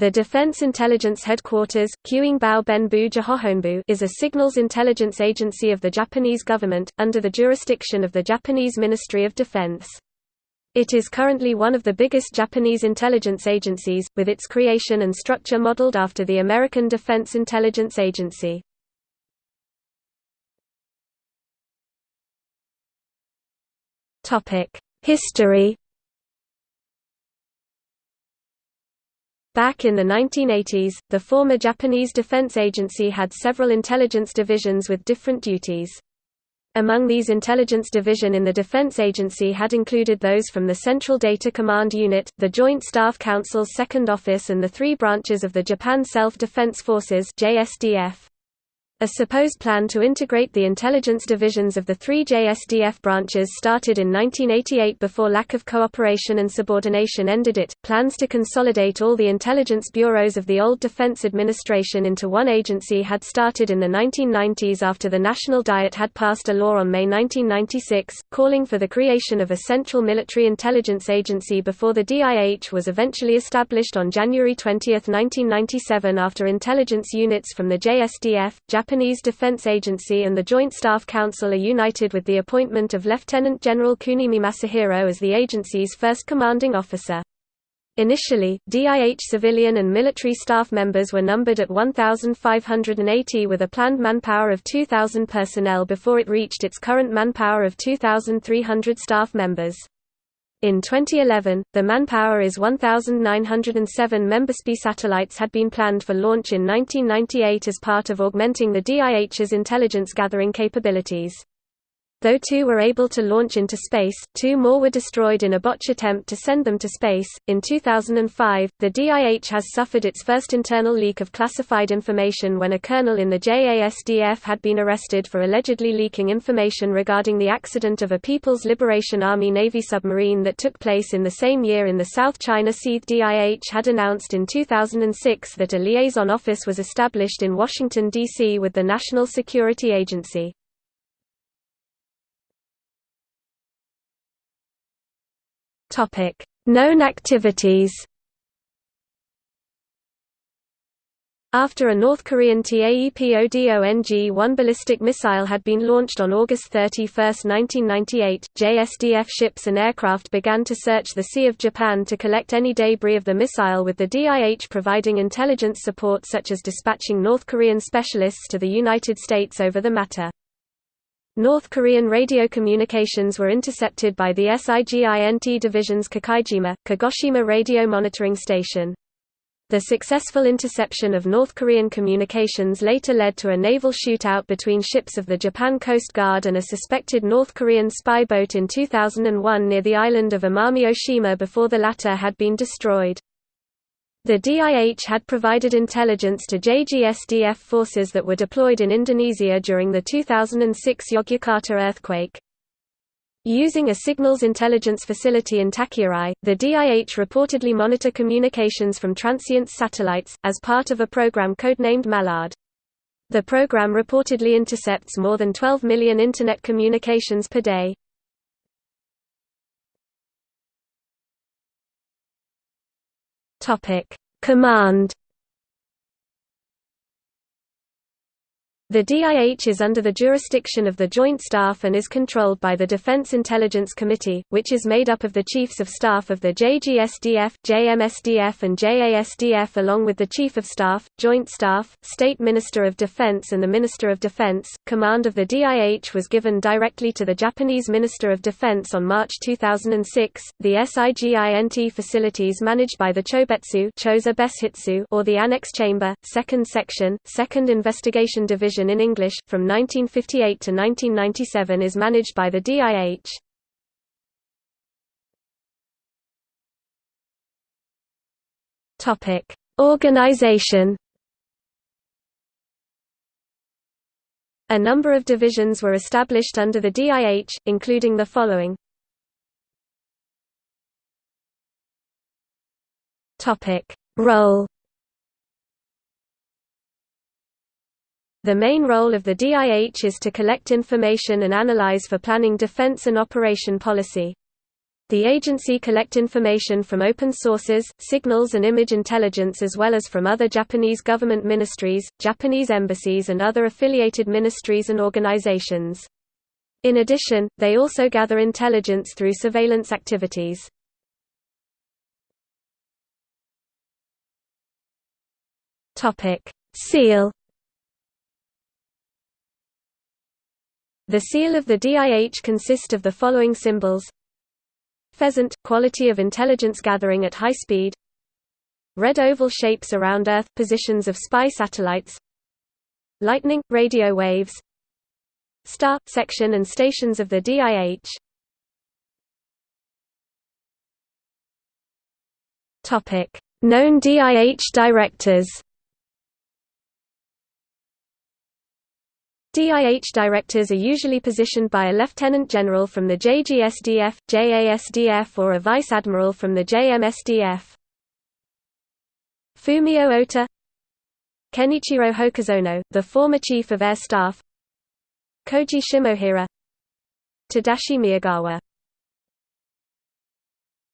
The Defense Intelligence Headquarters, Kyuingbao Benbu Jihohonbu is a signals intelligence agency of the Japanese government, under the jurisdiction of the Japanese Ministry of Defense. It is currently one of the biggest Japanese intelligence agencies, with its creation and structure modeled after the American Defense Intelligence Agency. History Back in the 1980s, the former Japanese Defense Agency had several intelligence divisions with different duties. Among these intelligence division in the Defense Agency had included those from the Central Data Command Unit, the Joint Staff Council's Second Office and the three branches of the Japan Self-Defense Forces JSDF. A supposed plan to integrate the intelligence divisions of the three JSDF branches started in 1988 before lack of cooperation and subordination ended it. Plans to consolidate all the intelligence bureaus of the old Defense Administration into one agency had started in the 1990s after the National Diet had passed a law on May 1996, calling for the creation of a central military intelligence agency before the DIH was eventually established on January 20, 1997 after intelligence units from the JSDF, Japan Japanese Defense Agency and the Joint Staff Council are united with the appointment of Lieutenant General Kunimi Masahiro as the agency's first commanding officer. Initially, DIH civilian and military staff members were numbered at 1,580 with a planned manpower of 2,000 personnel before it reached its current manpower of 2,300 staff members. In 2011, the manpower is 1,907 Membospe satellites had been planned for launch in 1998 as part of augmenting the DIH's intelligence gathering capabilities. Though two were able to launch into space, two more were destroyed in a botch attempt to send them to space. In 2005, the DIH has suffered its first internal leak of classified information when a colonel in the JASDF had been arrested for allegedly leaking information regarding the accident of a People's Liberation Army Navy submarine that took place in the same year in the South China Sea. DIH had announced in 2006 that a liaison office was established in Washington, D.C. with the National Security Agency. Topic: Known activities. After a North Korean TAEPODONG-1 ballistic missile had been launched on August 31, 1998, JSDF ships and aircraft began to search the Sea of Japan to collect any debris of the missile with the DIH providing intelligence support such as dispatching North Korean specialists to the United States over the matter. North Korean radio communications were intercepted by the SIGINT Division's Kikaijima, Kagoshima radio monitoring station. The successful interception of North Korean communications later led to a naval shootout between ships of the Japan Coast Guard and a suspected North Korean spy boat in 2001 near the island of Amami Oshima before the latter had been destroyed. The DIH had provided intelligence to JGSDF forces that were deployed in Indonesia during the 2006 Yogyakarta earthquake. Using a signals intelligence facility in Tachiarai, the DIH reportedly monitor communications from transient satellites, as part of a program codenamed Mallard. The program reportedly intercepts more than 12 million Internet communications per day. Topic: Command The DIH is under the jurisdiction of the Joint Staff and is controlled by the Defense Intelligence Committee, which is made up of the Chiefs of Staff of the JGSDF, JMSDF and JASDF along with the Chief of Staff, Joint Staff, State Minister of Defense and the Minister of Defense. Command of the DIH was given directly to the Japanese Minister of Defense on March 2006. The SIGINT facilities managed by the Chobetsu or the Annex Chamber, 2nd Section, 2nd Investigation Division in English, from 1958 to 1997 is managed by the DIH. Organization. A number of divisions were established under the DIH, including the following. Role The main role of the DIH is to collect information and analyze for planning defense and operation policy. The agency collect information from open sources, signals and image intelligence as well as from other Japanese government ministries, Japanese embassies and other affiliated ministries and organizations. In addition, they also gather intelligence through surveillance activities. Seal The seal of the DIH consists of the following symbols. Pheasant – quality of intelligence gathering at high speed. Red oval shapes around Earth – positions of spy satellites. Lightning – radio waves. Star – section and stations of the DIH Known DIH directors DIH directors are usually positioned by a lieutenant general from the JGSDF, JASDF or a vice admiral from the JMSDF. Fumio Ota Kenichiro Hokazono, the former chief of air staff Koji Shimohira Tadashi Miyagawa